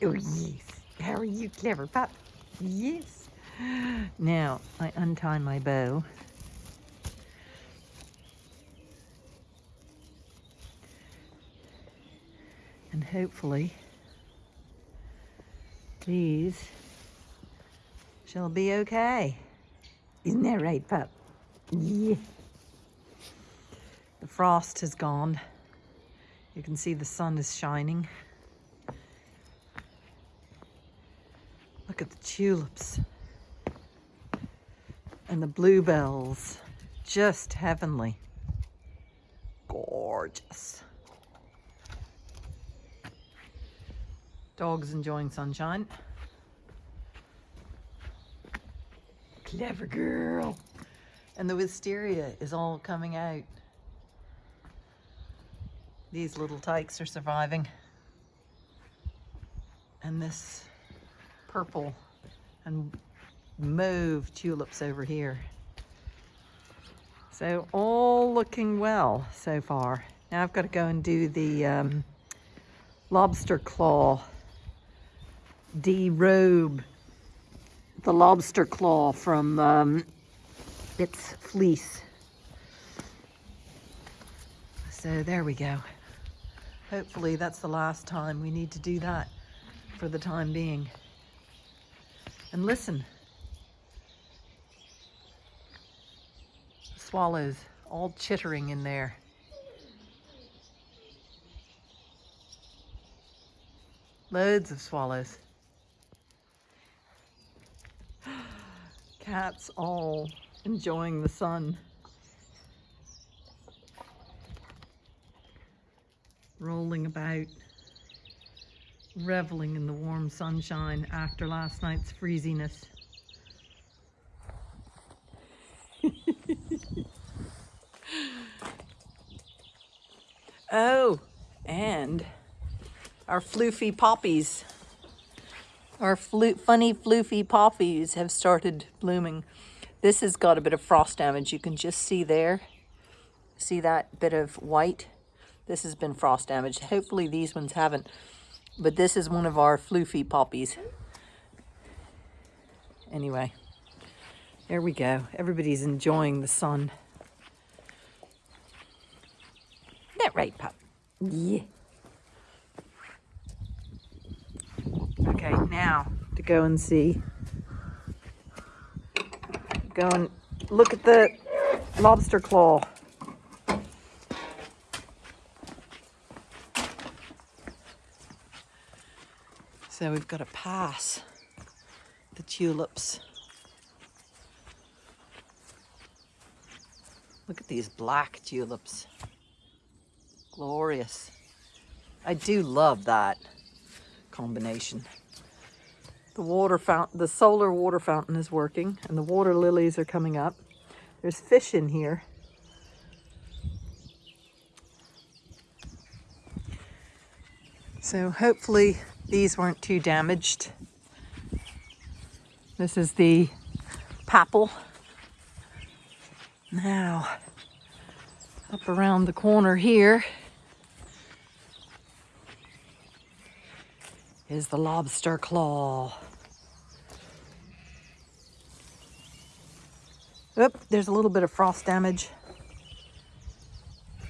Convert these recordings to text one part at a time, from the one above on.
Oh, yes. How are you, clever pup? Yes. Now, I untie my bow. And hopefully, these shall be okay. Isn't that right, pup? Yeah. The frost has gone. You can see the sun is shining. Look at the tulips and the bluebells. Just heavenly. Gorgeous. Dog's enjoying sunshine. Clever girl. And the wisteria is all coming out. These little tykes are surviving. And this purple and mauve tulips over here. So all looking well so far. Now I've got to go and do the um, lobster claw derobe the lobster claw from um, its fleece. So there we go. Hopefully that's the last time we need to do that for the time being. And listen. The Swallows all chittering in there. Loads of swallows. Cats all enjoying the sun. Rolling about reveling in the warm sunshine after last night's freeziness. oh, and our floofy poppies, our flu funny floofy poppies have started blooming. This has got a bit of frost damage. You can just see there. See that bit of white? This has been frost damaged. Hopefully these ones haven't. But this is one of our floofy poppies. Anyway, there we go. Everybody's enjoying the sun. Isn't that right, pup? Yeah. Okay, now to go and see. Go and look at the lobster claw. So we've got to pass the tulips. Look at these black tulips. Glorious. I do love that combination. The water fountain, the solar water fountain is working and the water lilies are coming up. There's fish in here. So hopefully these weren't too damaged. This is the papal. Now, up around the corner here is the lobster claw. Oop, there's a little bit of frost damage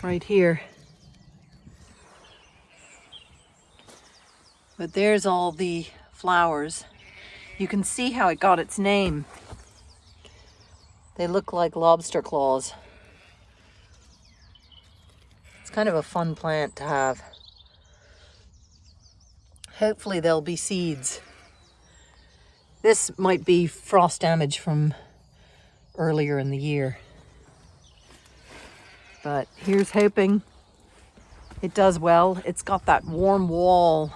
right here. But there's all the flowers. You can see how it got its name. They look like lobster claws. It's kind of a fun plant to have. Hopefully there'll be seeds. This might be frost damage from earlier in the year. But here's hoping it does well. It's got that warm wall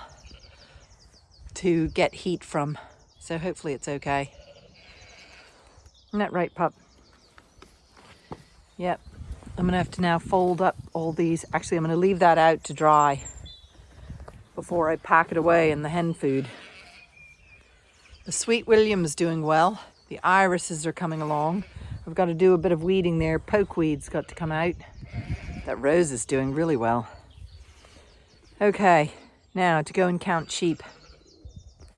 to get heat from. So hopefully it's okay. Isn't that right, pup? Yep. I'm going to have to now fold up all these. Actually, I'm going to leave that out to dry before I pack it away in the hen food. The Sweet William's doing well. The irises are coming along. I've got to do a bit of weeding there. Pokeweed's got to come out. That rose is doing really well. Okay, now to go and count sheep.